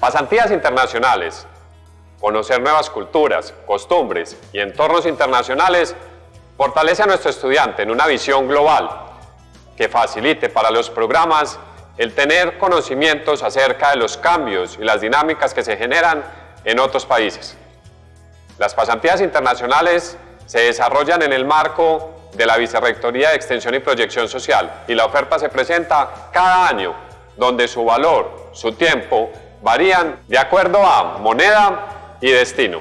Pasantías internacionales, conocer nuevas culturas, costumbres y entornos internacionales fortalece a nuestro estudiante en una visión global que facilite para los programas el tener conocimientos acerca de los cambios y las dinámicas que se generan en otros países. Las pasantías internacionales se desarrollan en el marco de la Vicerrectoría de Extensión y Proyección Social y la oferta se presenta cada año, donde su valor, su tiempo, varían de acuerdo a moneda y destino.